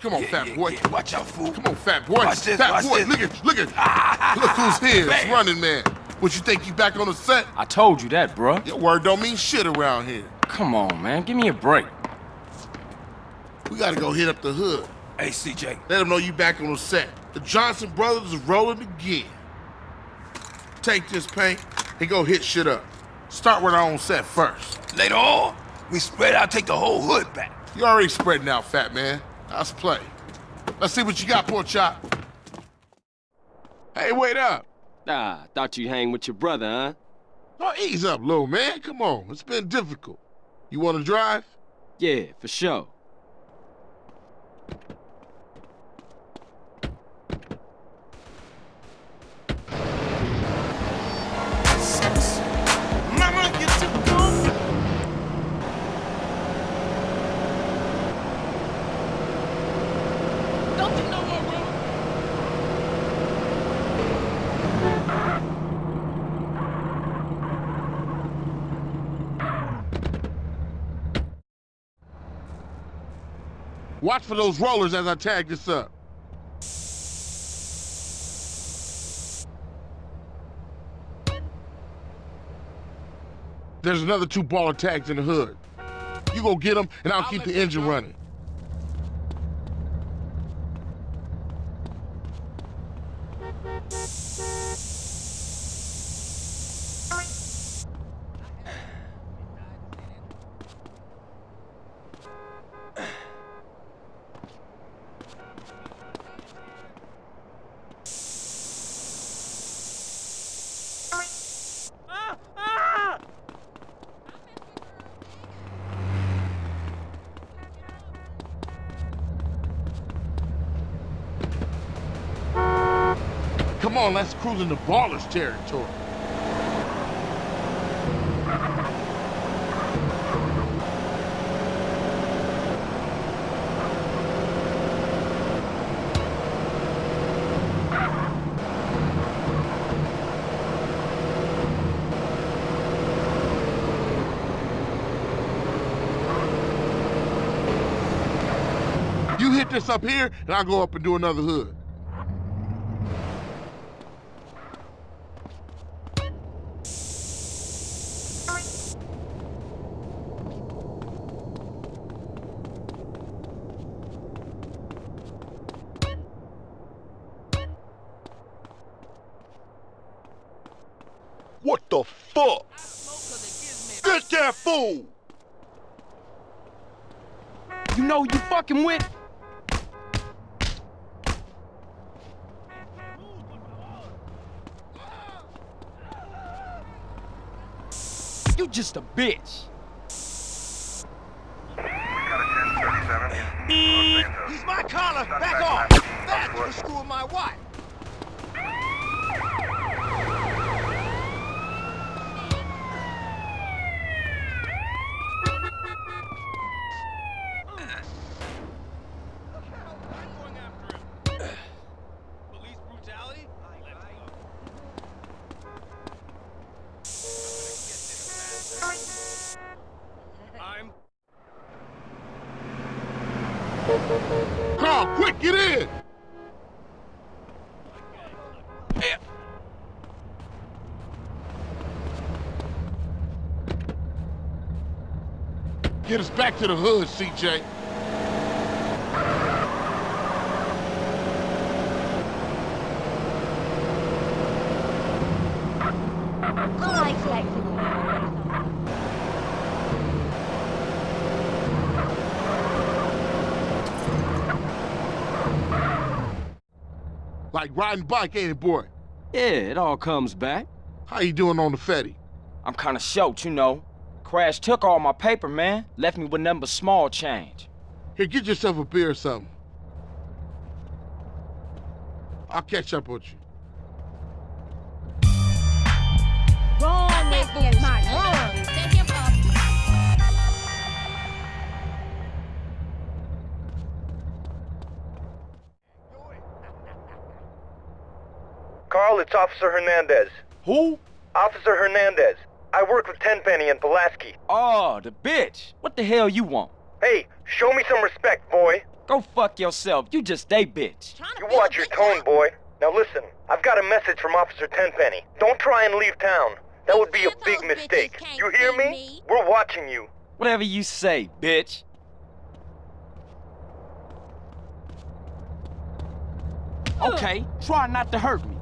Come on, Yeah, fat boy. yeah. Watch out, fool. Come on, fat boy. Watch this, fat watch boy, this. look at, look at. look who's here. It's running man. What you think you back on the set? I told you that, bruh. Your word don't mean shit around here. Come on, man. Give me a break. We gotta go hit up the hood. Hey, CJ. Let them know you back on the set. The Johnson brothers is rolling again. Take this paint and go hit shit up. Start with our own set first. Later on, we spread out, take the whole hood back. You already spreading out, fat man. Let's play. Let's see what you got, poor chop. Hey, wait up. Ah, thought you'd hang with your brother, huh? Oh, ease up, little man. Come on. It's been difficult. You want to drive? Yeah, for sure. Watch for those rollers as I tag this up. There's another two Ballas tags in the hood. You go get them, and I'll, keep the engine running. Come on, let's cruise into Ballas territory. You hit this up here, and I'll go up and do another hood. What the fuck? Get that fool! You know who you fucking with? You just a bitch. He's my collar. Back off. That's for screwing my wife. Carl, quick, get in! Get us back to the hood, CJ. I expected Like riding bike, ain't it, boy? Yeah, it all comes back. How you doing on the Fetty? I'm kinda short, you know. Crash took all my paper, man. Left me with nothing but small change. Here, get yourself a beer or something. I'll catch up with you. Carl, it's Officer Hernandez. Who? Officer Hernandez. I work with Tenpenny and Pulaski. Oh, the bitch. What the hell you want? Hey, show me some respect, boy. Go fuck yourself. You just a bitch. You watch your tone, boy. Now listen, I've got a message from Officer Tenpenny. Don't try and leave town. That would be a big mistake. You hear me? me. We're watching you. Whatever you say, bitch. Okay, try not to hurt me.